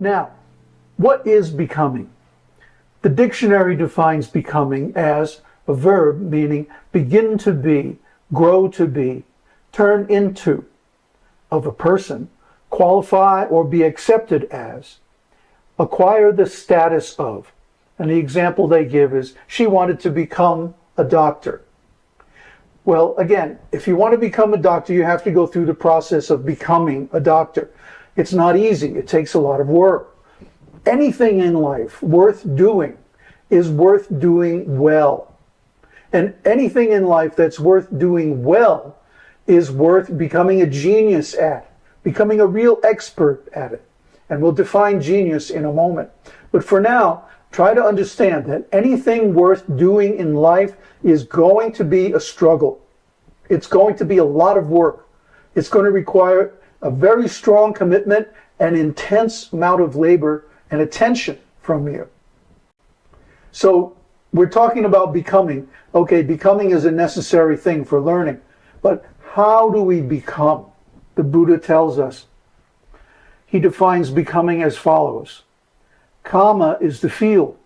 Now, what is becoming? The dictionary defines becoming as a verb meaning begin to be, grow to be, turn into, of a person, qualify or be accepted as, acquire the status of. And the example they give is she wanted to become a doctor. Well, again, if you want to become a doctor, you have to go through the process of becoming a doctor. It's not easy. It takes a lot of work. Anything in life worth doing is worth doing well. And anything in life that's worth doing well is worth becoming a genius at, becoming a real expert at it. And we'll define genius in a moment. But for now, try to understand that anything worth doing in life is going to be a struggle. It's going to be a lot of work. It's going to require a very strong commitment and intense amount of labor and attention from you. So we're talking about becoming. Okay, becoming is a necessary thing for learning. But how do we become? The Buddha tells us. He defines becoming as follows. Kamma is the field,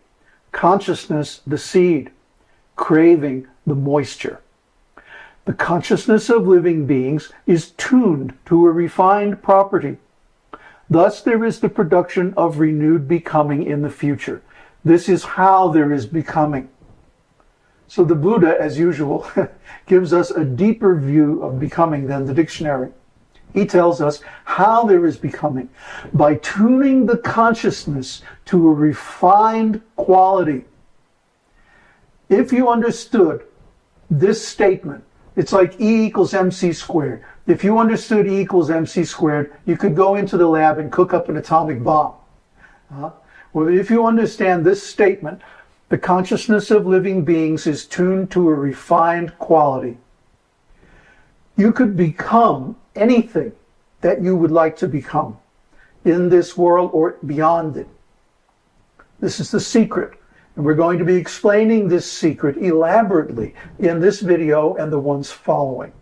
consciousness the seed, craving the moisture. The consciousness of living beings is tuned to a refined property. Thus there is the production of renewed becoming in the future. This is how there is becoming. So the Buddha, as usual, gives us a deeper view of becoming than the dictionary. He tells us how there is becoming by tuning the consciousness to a refined quality. If you understood this statement, it's like E equals mc squared. If you understood E equals mc squared, you could go into the lab and cook up an atomic bomb. Uh, well, if you understand this statement, the consciousness of living beings is tuned to a refined quality. You could become anything that you would like to become in this world or beyond it. This is the secret. And we're going to be explaining this secret elaborately in this video and the ones following.